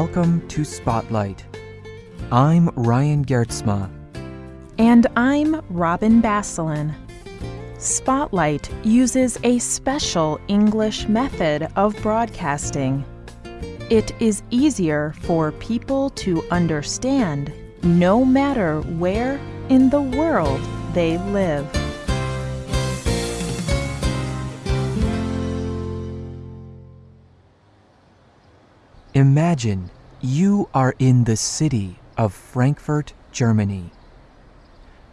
Welcome to Spotlight. I'm Ryan Gertzma. And I'm Robin Basselin. Spotlight uses a special English method of broadcasting. It is easier for people to understand no matter where in the world they live. Imagine you are in the city of Frankfurt, Germany.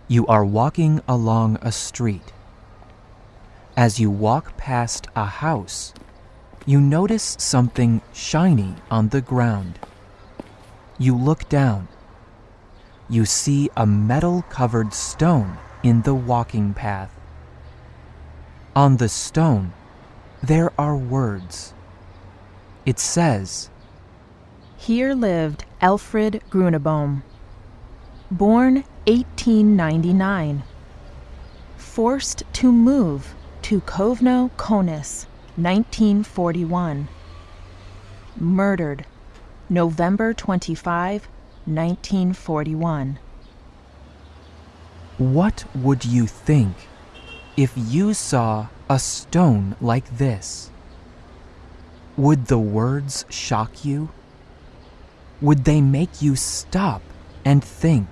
You are walking along a street. As you walk past a house, you notice something shiny on the ground. You look down. You see a metal covered stone in the walking path. On the stone, there are words. It says, Here lived Alfred Grunebohm, born 1899, forced to move to Kovno Konis, 1941, murdered November 25, 1941. What would you think if you saw a stone like this? Would the words shock you? Would they make you stop and think?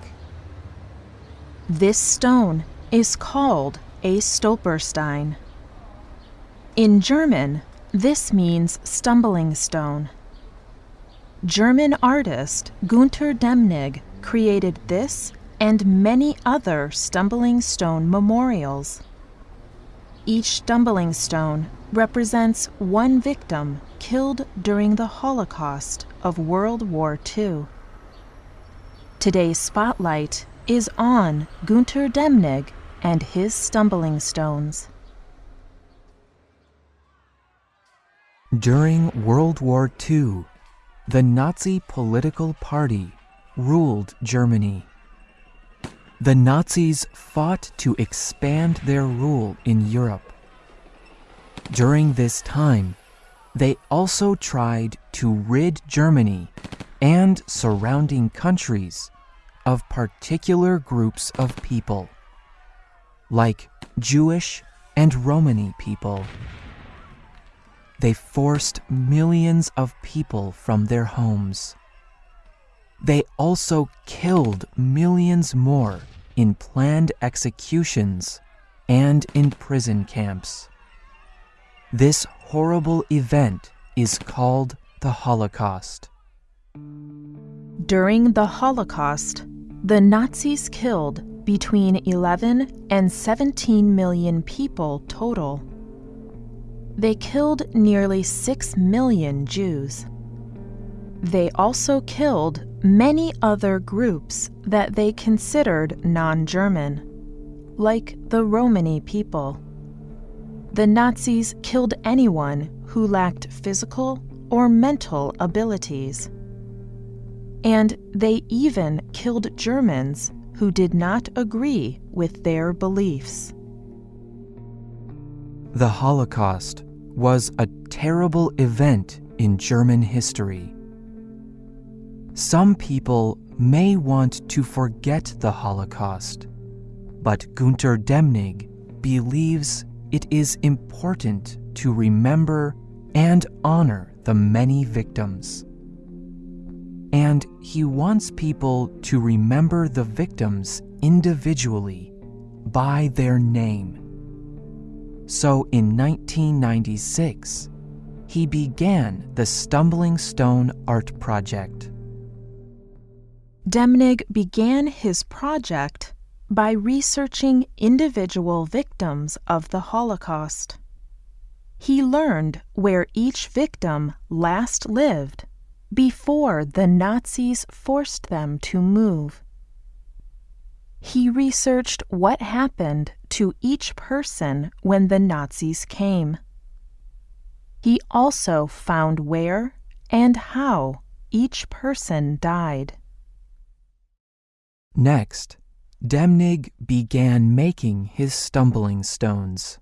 This stone is called a Stolperstein. In German, this means stumbling stone. German artist Gunter Demnig created this and many other stumbling stone memorials. Each stumbling stone represents one victim killed during the Holocaust of World War II. Today's spotlight is on Gunter Demnig and his stumbling stones. During World War II, the Nazi political party ruled Germany. The Nazis fought to expand their rule in Europe. During this time, they also tried to rid Germany and surrounding countries of particular groups of people, like Jewish and Romani people. They forced millions of people from their homes. They also killed millions more in planned executions and in prison camps. This horrible event is called the Holocaust. During the Holocaust, the Nazis killed between 11 and 17 million people total. They killed nearly 6 million Jews. They also killed many other groups that they considered non German, like the Romani people. The Nazis killed anyone who lacked physical or mental abilities. And they even killed Germans who did not agree with their beliefs. The Holocaust was a terrible event in German history. Some people may want to forget the Holocaust, but Gunter Demnig believes it is important to remember and honor the many victims. And he wants people to remember the victims individually by their name. So in 1996, he began the Stumbling Stone Art Project. Demnig began his project by researching individual victims of the Holocaust. He learned where each victim last lived before the Nazis forced them to move. He researched what happened to each person when the Nazis came. He also found where and how each person died. Next, Demnig began making his stumbling stones.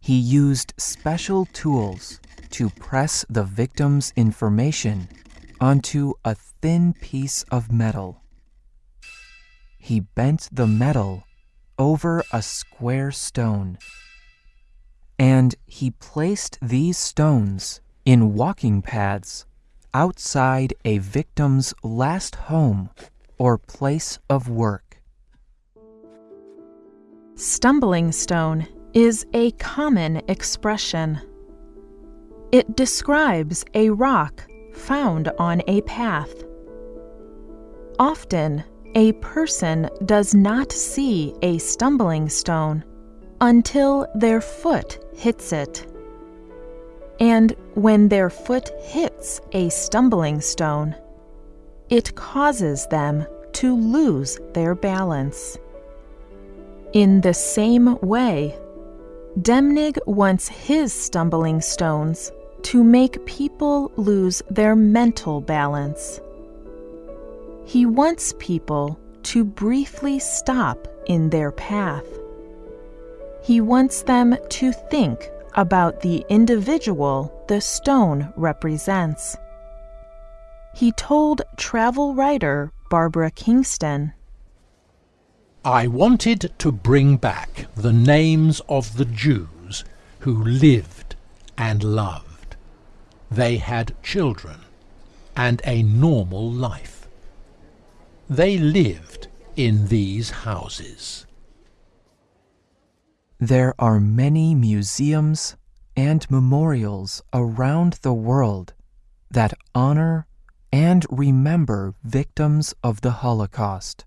He used special tools to press the victim's information onto a thin piece of metal. He bent the metal over a square stone. And he placed these stones in walking paths outside a victim's last home or place of work. Stumbling stone is a common expression. It describes a rock found on a path. Often, a person does not see a stumbling stone until their foot hits it. And when their foot hits a stumbling stone, it causes them to lose their balance. In the same way, Demnig wants his stumbling stones to make people lose their mental balance. He wants people to briefly stop in their path. He wants them to think about the individual the stone represents. He told travel writer Barbara Kingston I wanted to bring back the names of the Jews who lived and loved. They had children and a normal life. They lived in these houses. There are many museums and memorials around the world that honor and remember victims of the Holocaust.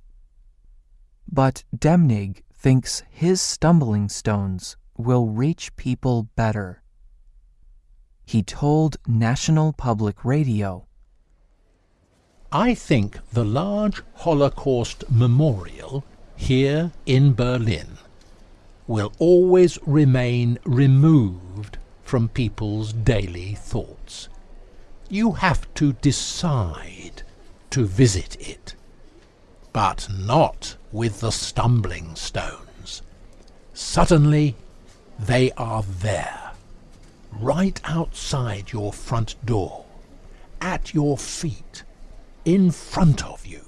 But Demnig thinks his stumbling stones will reach people better. He told National Public Radio I think the large Holocaust memorial here in Berlin will always remain removed from people's daily thoughts. You have to decide to visit it, but not with the stumbling stones. Suddenly they are there, right outside your front door, at your feet, in front of you.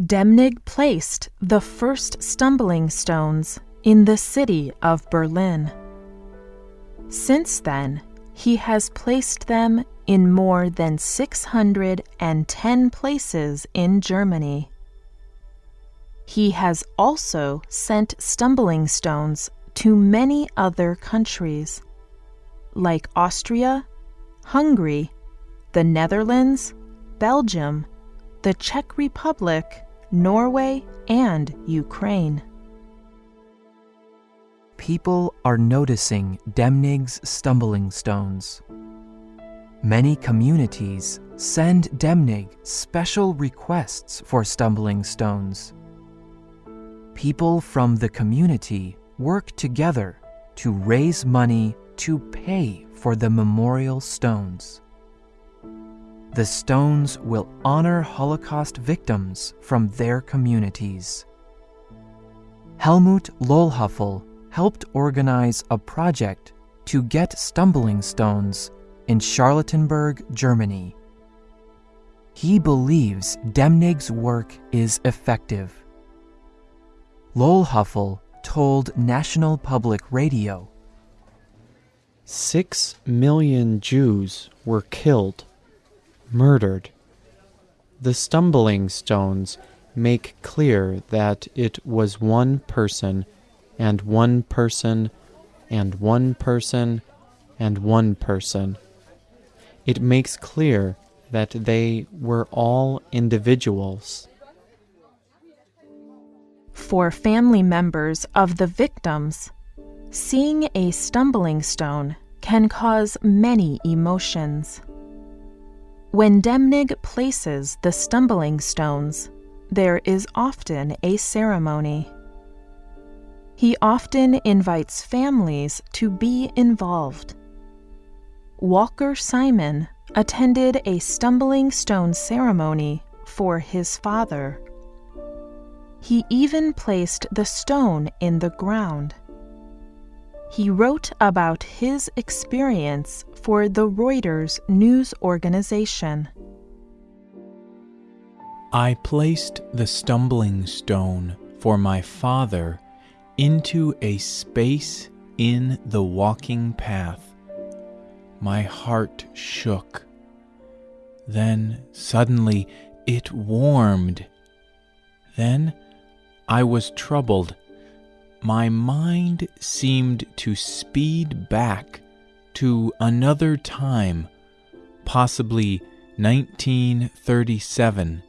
Demnig placed the first stumbling stones in the city of Berlin. Since then, he has placed them in more than 610 places in Germany. He has also sent stumbling stones to many other countries, like Austria, Hungary, the Netherlands, Belgium, the Czech Republic, Norway, and Ukraine. People are noticing Demnig's stumbling stones. Many communities send Demnig special requests for stumbling stones. People from the community work together to raise money to pay for the memorial stones. The stones will honor Holocaust victims from their communities. Helmut Lölhöffel helped organize a project to get stumbling stones in Charlottenburg, Germany. He believes Demnig's work is effective. Lölhöffel told National Public Radio Six million Jews were killed murdered. The stumbling stones make clear that it was one person, and one person, and one person, and one person. It makes clear that they were all individuals. For family members of the victims, seeing a stumbling stone can cause many emotions. When Demnig places the stumbling stones, there is often a ceremony. He often invites families to be involved. Walker Simon attended a stumbling stone ceremony for his father. He even placed the stone in the ground. He wrote about his experience for the Reuters news organization. I placed the stumbling stone for my father into a space in the walking path. My heart shook. Then suddenly it warmed. Then I was troubled. My mind seemed to speed back to another time, possibly 1937,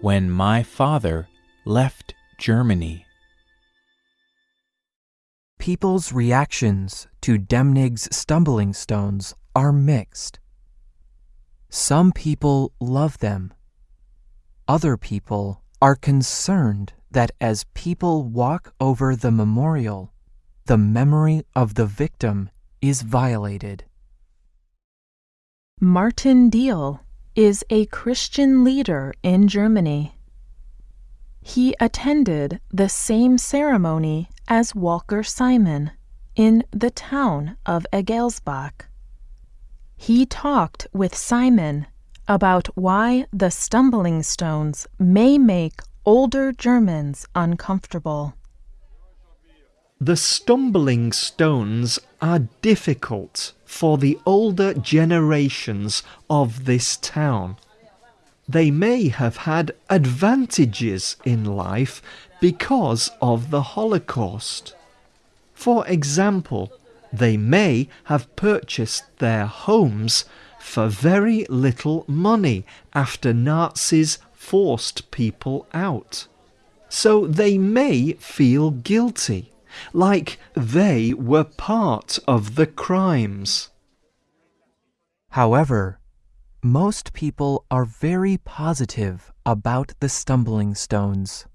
when my father left Germany. People's reactions to Demnig's stumbling stones are mixed. Some people love them. Other people are concerned that as people walk over the memorial, the memory of the victim is violated. Martin Diehl is a Christian leader in Germany. He attended the same ceremony as Walker Simon in the town of Egelsbach. He talked with Simon about why the stumbling stones may make older Germans uncomfortable. The stumbling stones are difficult for the older generations of this town. They may have had advantages in life because of the Holocaust. For example, they may have purchased their homes for very little money after Nazis forced people out. So they may feel guilty, like they were part of the crimes. However, most people are very positive about the stumbling stones.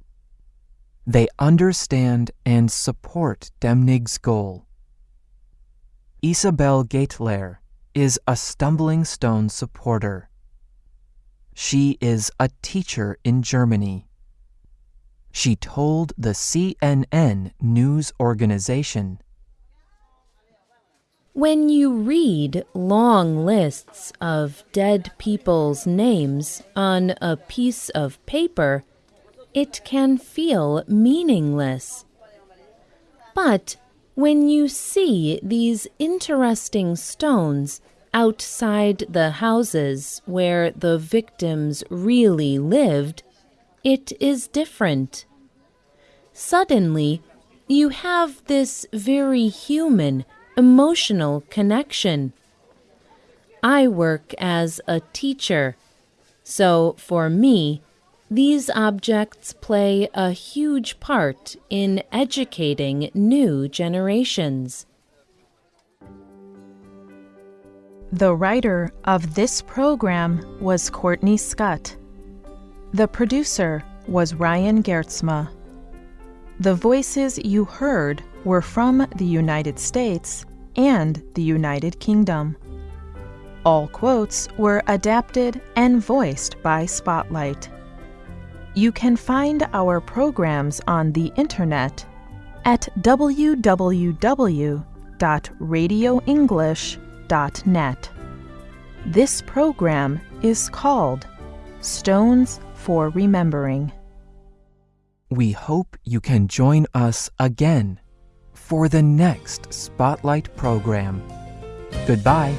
They understand and support Demnig's goal. Isabel Gaitler is a stumbling stone supporter. She is a teacher in Germany. She told the CNN news organization when you read long lists of dead people's names on a piece of paper, it can feel meaningless. But when you see these interesting stones outside the houses where the victims really lived, it is different. Suddenly, you have this very human, emotional connection. I work as a teacher, so for me, these objects play a huge part in educating new generations. The writer of this program was Courtney Scott. The producer was Ryan Gertzma. The voices you heard were from the United States and the United Kingdom. All quotes were adapted and voiced by Spotlight. You can find our programs on the internet at www.radioenglish.net. This program is called Stones for Remembering. We hope you can join us again for the next Spotlight program. Goodbye.